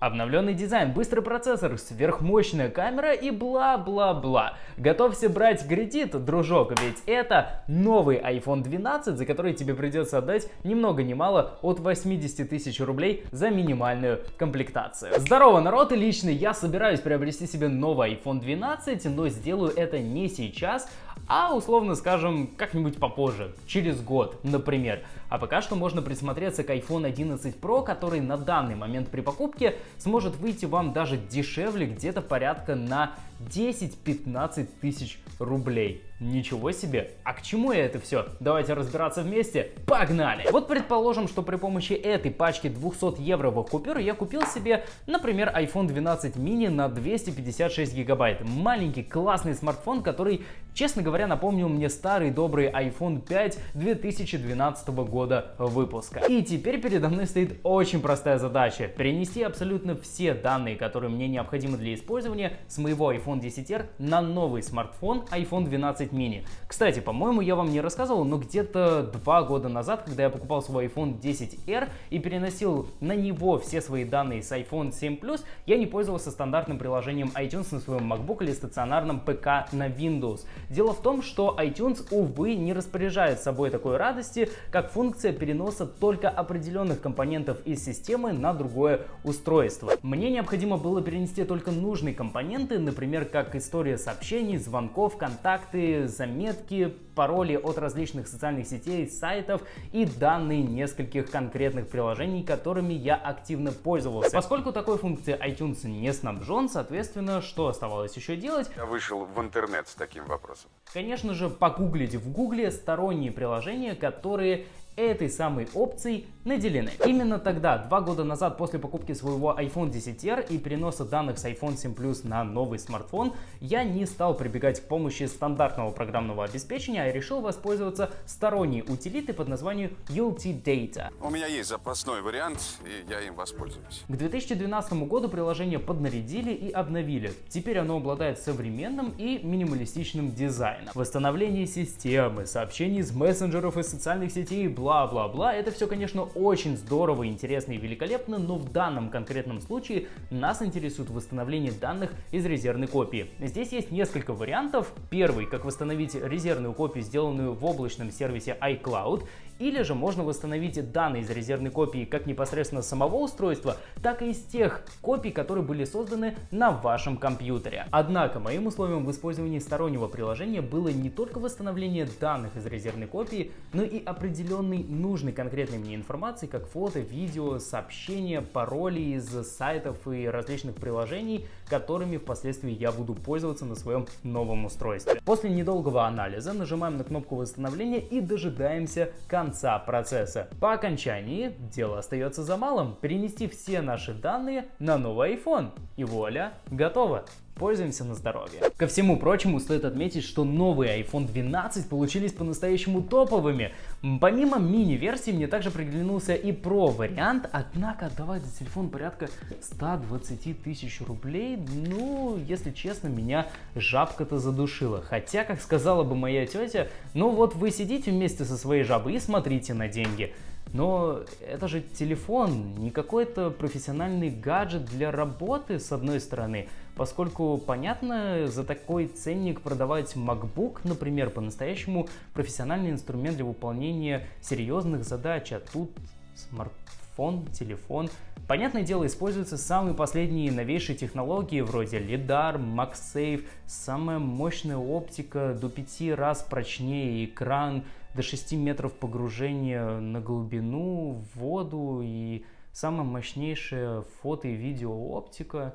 Обновленный дизайн, быстрый процессор, сверхмощная камера и бла-бла-бла. Готовься брать кредит, дружок, ведь это новый iPhone 12, за который тебе придется отдать ни много ни мало от 80 тысяч рублей за минимальную комплектацию. Здорово, народ, и лично я собираюсь приобрести себе новый iPhone 12, но сделаю это не сейчас, а условно скажем как-нибудь попозже, через год, например. А пока что можно присмотреться к iPhone 11 Pro, который на данный момент при покупке сможет выйти вам даже дешевле, где-то порядка на 10-15 тысяч рублей. Ничего себе! А к чему это все? Давайте разбираться вместе. Погнали! Вот предположим, что при помощи этой пачки 200 евровых купюр я купил себе, например, iPhone 12 mini на 256 гигабайт. Маленький классный смартфон, который, честно говоря, напомнил мне старый добрый iPhone 5 2012 года выпуска. И теперь передо мной стоит очень простая задача. Перенести абсолютно все данные, которые мне необходимы для использования с моего iPhone 10R на новый смартфон iPhone 12 mini. Кстати, по-моему, я вам не рассказывал, но где-то два года назад, когда я покупал свой iPhone 10R и переносил на него все свои данные с iPhone 7 Plus, я не пользовался стандартным приложением iTunes на своем MacBook или стационарном ПК на Windows. Дело в том, что iTunes, увы, не распоряжает собой такой радости, как функция переноса только определенных компонентов из системы на другое устройство. Мне необходимо было перенести только нужные компоненты, например, как история сообщений, звонков, контакты, заметки, пароли от различных социальных сетей, сайтов и данные нескольких конкретных приложений, которыми я активно пользовался. Поскольку такой функции iTunes не снабжен, соответственно, что оставалось еще делать? Я вышел в интернет с таким вопросом. Конечно же, погуглить в гугле сторонние приложения, которые этой самой опцией наделены. Именно тогда, два года назад, после покупки своего iPhone 10R и переноса данных с iPhone 7 Plus на новый смартфон, я не стал прибегать к помощи стандартного программного обеспечения, а решил воспользоваться сторонней утилитой под названием ULT Data. У меня есть запасной вариант, и я им воспользуюсь. К 2012 году приложение поднарядили и обновили. Теперь оно обладает современным и минималистичным дизайном. Восстановление системы, сообщений из мессенджеров и социальных сетей, бла-бла-бла, это все, конечно, очень здорово, интересно и великолепно, но в данном конкретном случае нас интересует восстановление данных из резервной копии. Здесь есть несколько вариантов. Первый, как восстановить резервную копию, сделанную в облачном сервисе iCloud, или же можно восстановить данные из резервной копии как непосредственно самого устройства, так и из тех копий, которые были созданы на вашем компьютере. Однако моим условием в использовании стороннего приложения было не только восстановление данных из резервной копии, но и определенной нужной конкретной мне информации, как фото, видео, сообщения, пароли из сайтов и различных приложений, которыми впоследствии я буду пользоваться на своем новом устройстве. После недолгого анализа нажимаем на кнопку восстановления и дожидаемся конца конца процесса. По окончании дело остается за малым. Перенести все наши данные на новый iPhone. И вуаля, готово. Пользуемся на здоровье. Ко всему прочему, стоит отметить, что новые iPhone 12 получились по-настоящему топовыми. Помимо мини-версии, мне также приглянулся и Pro вариант, однако отдавать за телефон порядка 120 тысяч рублей, ну, если честно, меня жабка-то задушила. Хотя, как сказала бы моя тетя, ну вот вы сидите вместе со своей жабой и смотрите на деньги. Но это же телефон, не какой-то профессиональный гаджет для работы, с одной стороны, поскольку, понятно, за такой ценник продавать MacBook, например, по-настоящему профессиональный инструмент для выполнения серьезных задач, а тут смартфон, телефон. Понятное дело, используются самые последние новейшие технологии вроде LiDAR, MagSafe, самая мощная оптика, до 5 раз прочнее экран, до 6 метров погружения на глубину, в воду и самая мощнейшая фото и видео оптика.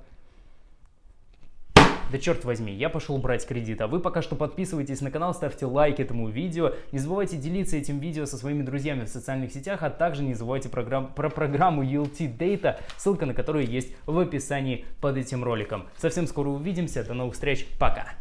Да черт возьми, я пошел брать кредит, а вы пока что подписывайтесь на канал, ставьте лайк этому видео, не забывайте делиться этим видео со своими друзьями в социальных сетях, а также не забывайте программ, про программу ULT Data, ссылка на которую есть в описании под этим роликом. Совсем скоро увидимся, до новых встреч, пока!